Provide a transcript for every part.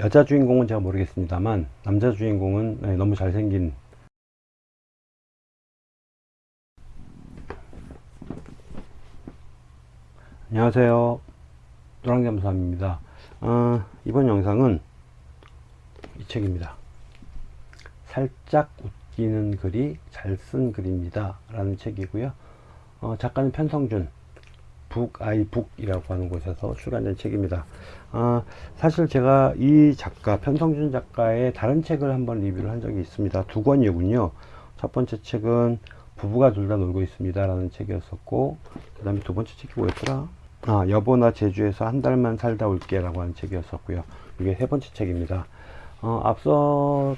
여자 주인공은 제가 모르겠습니다만 남자 주인공은 네, 너무 잘생긴. 안녕하세요. 노랑겸사입니다. 어, 이번 영상은 이 책입니다. 살짝 웃기는 글이 잘 쓴 글입니다. 라는 책이고요. 어, 작가는 편성준 북아이북이라고 하는 곳에서 출간된 책입니다. 아, 사실 제가 이 작가 편성준 작가의 다른 책을 한번 리뷰를 한 적이 있습니다. 두 권이군요. 첫 번째 책은 부부가 둘 다 놀고 있습니다 라는 책이었었고 그 다음에 두 번째 책이 뭐였더라? 아 여보나 제주에서 한 달만 살다 올게 라고 하는 책이었었고요. 이게 세 번째 책입니다. 어, 앞서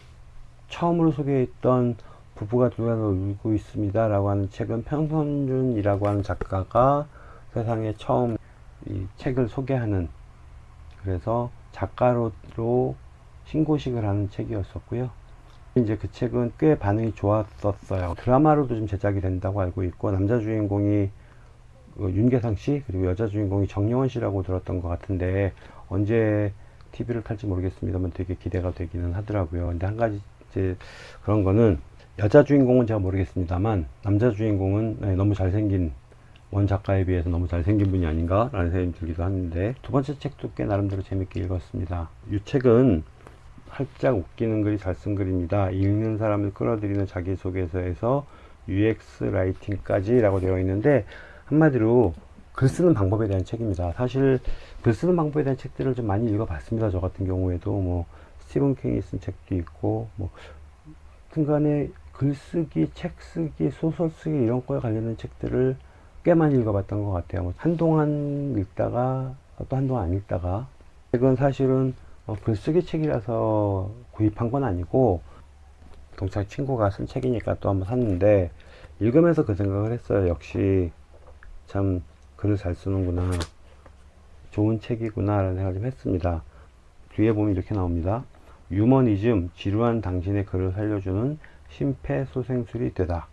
처음으로 소개했던 부부가 둘 다 놀고 있습니다 라고 하는 책은 편성준이라고 하는 작가가 세상에 처음 이 책을 소개하는 그래서 작가로 신고식을 하는 책이었었고요. 이제 그 책은 꽤 반응이 좋았었어요. 드라마로도 좀 제작이 된다고 알고 있고 남자 주인공이 그 윤계상 씨 그리고 여자 주인공이 정영원 씨라고 들었던 것 같은데 언제 TV를 탈지 모르겠습니다만 되게 기대가 되기는 하더라고요. 근데 한 가지 이제 그런 거는 여자 주인공은 제가 모르겠습니다만 남자 주인공은 네, 너무 잘생긴 원 작가에 비해서 너무 잘생긴 분이 아닌가 라는 생각이 들기도 하는데 두 번째 책도 꽤 나름대로 재밌게 읽었습니다. 이 책은 살짝 웃기는 글이 잘 쓴 글입니다. 읽는 사람을 끌어들이는 자기소개서에서 UX 라이팅까지 라고 되어 있는데 한마디로 글 쓰는 방법에 대한 책입니다. 사실 글 쓰는 방법에 대한 책들을 좀 많이 읽어 봤습니다. 저 같은 경우에도 뭐 스티븐 킹이 쓴 책도 있고 뭐 순간에 글쓰기, 책쓰기, 소설쓰기 이런 거에 관련된 책들을 꽤 많이 읽어봤던 것 같아요. 뭐 한동안 읽다가 또 한동안 안 읽다가 책은 사실은 어, 글쓰기 책이라서 구입한 건 아니고 동창 친구가 쓴 책이니까 또 한번 샀는데 읽으면서 그 생각을 했어요. 역시 참 글을 잘 쓰는구나. 좋은 책이구나 라는 생각을 좀 했습니다. 뒤에 보면 이렇게 나옵니다. 유머니즘, 지루한 당신의 글을 살려주는 심폐소생술이 되다.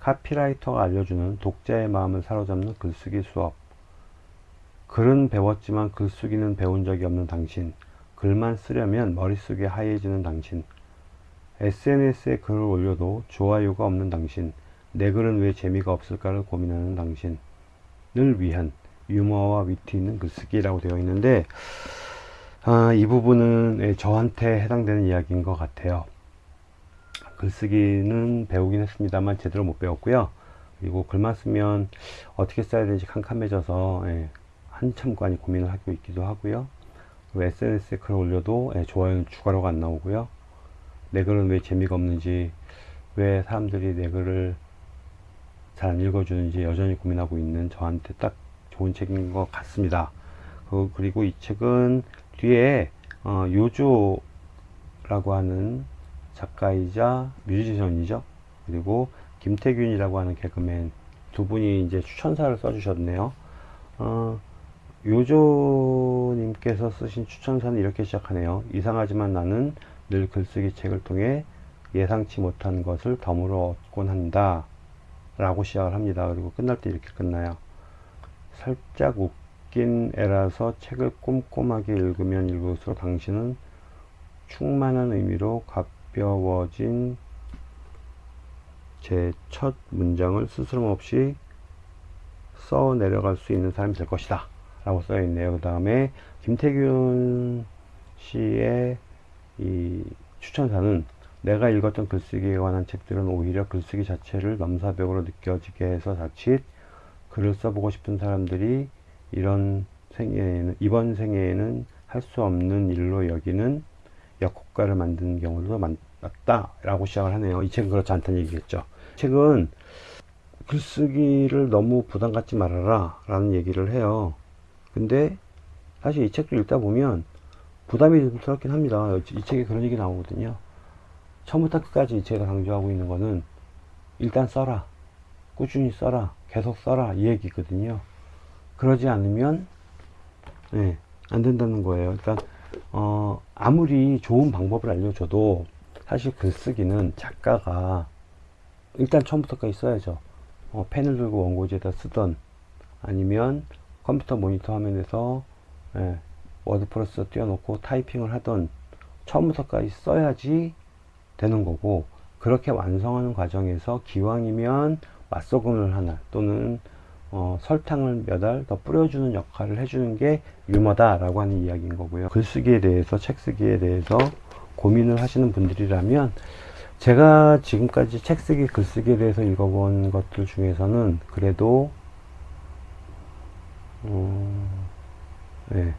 카피라이터가 알려주는 독자의 마음을 사로잡는 글쓰기 수업. 글은 배웠지만 글쓰기는 배운 적이 없는 당신. 글만 쓰려면 머릿속이 하얘지는 당신. SNS에 글을 올려도 좋아요가 없는 당신. 내 글은 왜 재미가 없을까를 고민하는 당신을 위한 유머와 위트 있는 글쓰기라고 되어 있는데 아, 이 부분은 저한테 해당되는 이야기인 것 같아요 글쓰기는 배우긴 했습니다만 제대로 못 배웠고요. 그리고 글만 쓰면 어떻게 써야 되는지 캄캄해져서 예, 한참 많이 고민을 하고 있기도 하고요. SNS에 글 올려도 예, 좋아요는 추가로가 안 나오고요. 내 글은 왜 재미가 없는지 왜 사람들이 내 글을 잘 안 읽어주는지 여전히 고민하고 있는 저한테 딱 좋은 책인 것 같습니다. 그, 그리고 이 책은 뒤에 어, 요조라고 하는 작가이자 뮤지션이죠. 그리고 김태균이라고 하는 개그맨 두 분이 이제 추천사를 써주셨네요. 어, 요조님께서 쓰신 추천사는 이렇게 시작하네요. 이상하지만 나는 늘 글쓰기 책을 통해 예상치 못한 것을 덤으로 얻곤 한다. 라고 시작을 합니다. 그리고 끝날 때 이렇게 끝나요. 살짝 웃긴 애라서 책을 꼼꼼하게 읽으면 읽을수록 당신은 충만한 의미로 각 가벼워진 제 첫 문장을 스스럼 없이 써 내려갈 수 있는 사람이 될 것이다. 라고 써 있네요. 그 다음에 김태균 씨의 이 추천사는 내가 읽었던 글쓰기에 관한 책들은 오히려 글쓰기 자체를 넘사벽으로 느껴지게 해서 자칫 글을 써보고 싶은 사람들이 이런 생애에는 이번 생애에는 할 수 없는 일로 여기는 역효과를 만드는 경우도 많 다 라고 시작을 하네요. 이 책은 그렇지 않다는 얘기겠죠. 책은 글쓰기를 너무 부담 갖지 말아라 라는 얘기를 해요. 근데 사실 이 책도 읽다 보면 부담이 좀 스럽긴 합니다. 이 책에 그런 얘기 나오거든요. 처음부터 끝까지 제가 강조하고 있는 거는 일단 써라. 꾸준히 써라. 계속 써라. 이 얘기거든요. 그러지 않으면 네, 안 된다는 거예요. 그러니까 어, 아무리 좋은 방법을 알려줘도 사실 글쓰기는 작가가 일단 처음부터까지 써야죠. 어, 펜을 들고 원고지에다 쓰던 아니면 컴퓨터 모니터 화면에서 예, WordPress 띄워놓고 타이핑을 하던 처음부터까지 써야지 되는 거고 그렇게 완성하는 과정에서 기왕이면 맛소금을 하나 또는 어, 설탕을 몇 알 더 뿌려주는 역할을 해주는 게 유머다 라고 하는 이야기인 거고요 글쓰기에 대해서 책 쓰기에 대해서 고민을 하시는 분들이라면 제가 지금까지 책 쓰기 글쓰기에 대해서 읽어본 것들 중에서는 그래도 음, 네,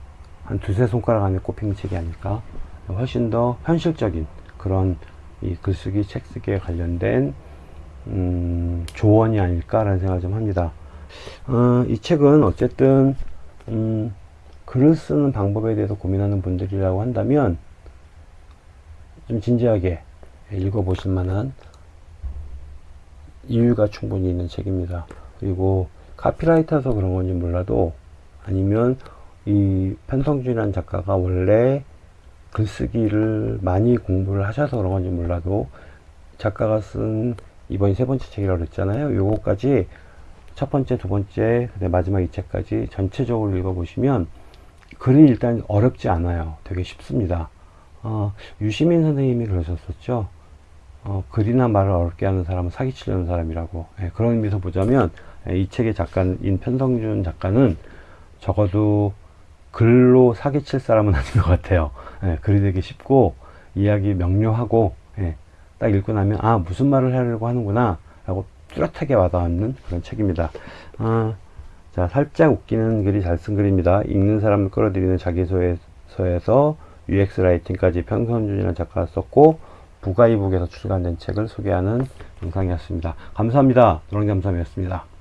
한 두세 손가락 안에 꼽히는 책이 아닐까? 훨씬 더 현실적인 그런 이 글쓰기 책쓰기에 관련된 음, 조언이 아닐까라는 생각을 좀 합니다. 어, 이 책은 어쨌든 음, 글을 쓰는 방법에 대해서 고민하는 분들이라고 한다면 좀 진지하게 읽어보실 만한 이유가 충분히 있는 책입니다. 그리고 카피라이터라서 그런 건지 몰라도 아니면 이 편성준이라는 작가가 원래 글쓰기를 많이 공부를 하셔서 그런 건지 몰라도 작가가 쓴 이번이 세 번째 책이라고 그랬잖아요. 요거까지 첫 번째, 두 번째, 그다음 마지막 이 책까지 전체적으로 읽어보시면 글이 일단 어렵지 않아요. 되게 쉽습니다. 어, 유시민 선생님이 그러셨었죠. 어, 글이나 말을 어렵게 하는 사람은 사기치려는 사람이라고. 예, 그런 의미에서 보자면 예, 이 책의 작가인 편성준 작가는 적어도 글로 사기칠 사람은 아닌 것 같아요. 예, 글이 되게 쉽고 이야기 명료하고 예, 딱 읽고 나면 아 무슨 말을 하려고 하는구나 라고 뚜렷하게 와닿는 그런 책입니다. 아, 자 살짝 웃기는 글이 잘 쓴 글입니다. 읽는 사람을 끌어들이는 자기소에서 UX 라이팅까지 평선준이라는 작가가 썼고 부가이북에서 출간된 책을 소개하는 영상이었습니다. 감사합니다. 노랑잠삼이었습니다.